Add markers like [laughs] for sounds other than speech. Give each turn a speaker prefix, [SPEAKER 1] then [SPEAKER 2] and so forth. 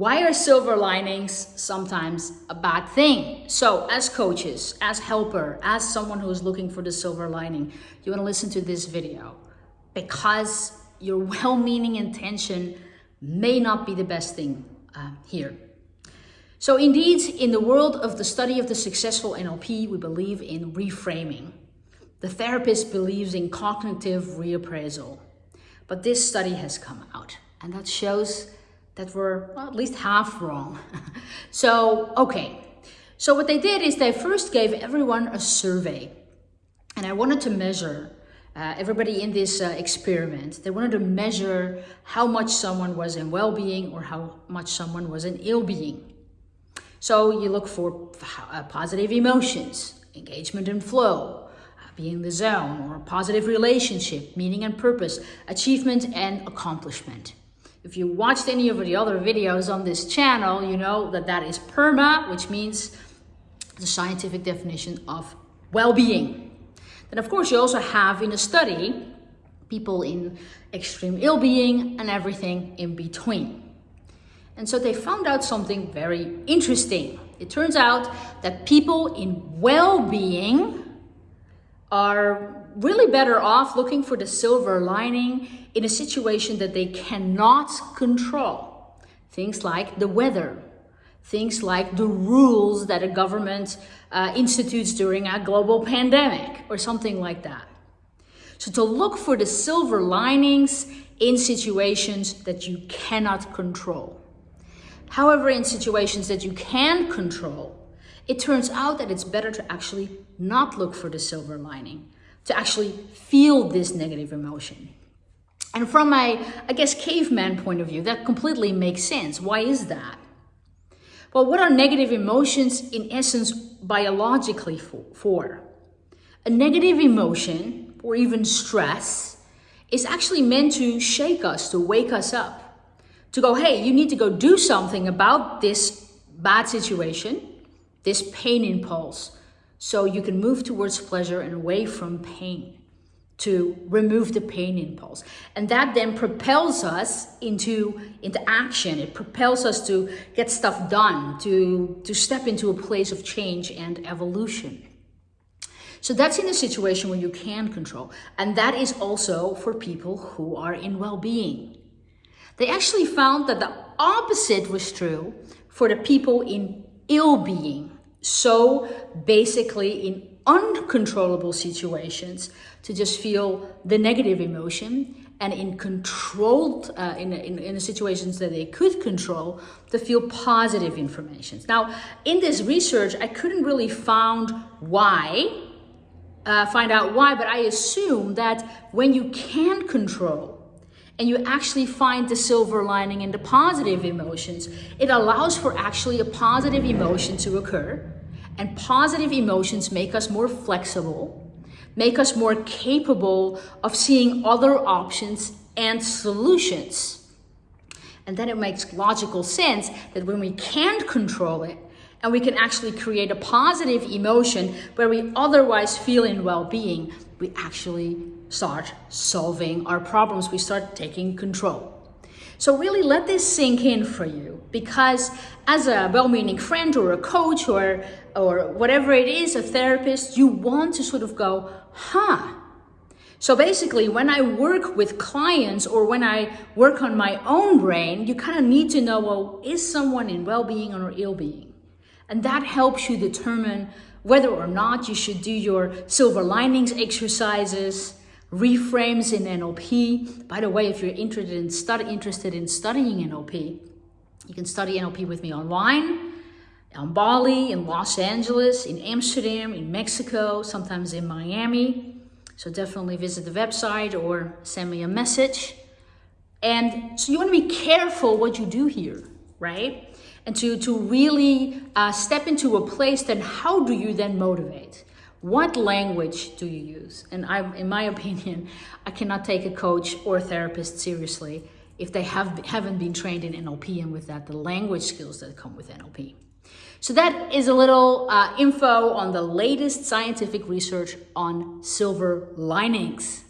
[SPEAKER 1] Why are silver linings sometimes a bad thing? So as coaches, as helper, as someone who's looking for the silver lining, you wanna listen to this video because your [laughs] well-meaning intention may not be the best thing uh, here. So indeed, in the world of the study of the successful NLP, we believe in reframing. The therapist believes in cognitive reappraisal. But this study has come out and that shows that we're well, at least half wrong. [laughs] so, okay. So what they did is they first gave everyone a survey and I wanted to measure uh, everybody in this uh, experiment. They wanted to measure how much someone was in well-being or how much someone was in ill-being. So you look for uh, positive emotions, engagement and flow, uh, being in the zone, or positive relationship, meaning and purpose, achievement and accomplishment. If you watched any of the other videos on this channel, you know that that is PERMA, which means the scientific definition of well-being. Then of course you also have in a study people in extreme ill-being and everything in between. And so they found out something very interesting. It turns out that people in well-being are really better off looking for the silver lining in a situation that they cannot control. Things like the weather, things like the rules that a government uh, institutes during a global pandemic or something like that. So to look for the silver linings in situations that you cannot control. However, in situations that you can control, it turns out that it's better to actually not look for the silver lining, to actually feel this negative emotion. And from my, I guess, caveman point of view, that completely makes sense. Why is that? Well, what are negative emotions in essence biologically for? A negative emotion, or even stress, is actually meant to shake us, to wake us up, to go, hey, you need to go do something about this bad situation, this pain impulse, so you can move towards pleasure and away from pain to remove the pain impulse. And that then propels us into, into action. It propels us to get stuff done, to, to step into a place of change and evolution. So that's in a situation where you can control. And that is also for people who are in well-being. They actually found that the opposite was true for the people in ill-being. So basically in uncontrollable situations to just feel the negative emotion and in controlled, uh, in, in, in the situations that they could control, to feel positive information. Now, in this research, I couldn't really find why, uh, find out why, but I assume that when you can control and you actually find the silver lining in the positive emotions, it allows for actually a positive emotion to occur and positive emotions make us more flexible, make us more capable of seeing other options and solutions. And then it makes logical sense that when we can't control it, and we can actually create a positive emotion where we otherwise feel in well-being, we actually start solving our problems. We start taking control. So really let this sink in for you because as a well-meaning friend or a coach or, or whatever it is, a therapist, you want to sort of go, huh, so basically, when I work with clients or when I work on my own brain, you kind of need to know, well, is someone in well-being or ill-being? And that helps you determine whether or not you should do your silver linings exercises, reframes in NLP. By the way, if you're interested in, study, interested in studying NLP, you can study NLP with me online, on Bali, in Los Angeles, in Amsterdam, in Mexico, sometimes in Miami. So definitely visit the website or send me a message. And so you want to be careful what you do here, right? And to, to really uh, step into a place, then how do you then motivate? What language do you use? And I, in my [laughs] opinion, I cannot take a coach or a therapist seriously if they have, haven't been trained in NLP and with that, the language skills that come with NLP. So that is a little uh, info on the latest scientific research on silver linings.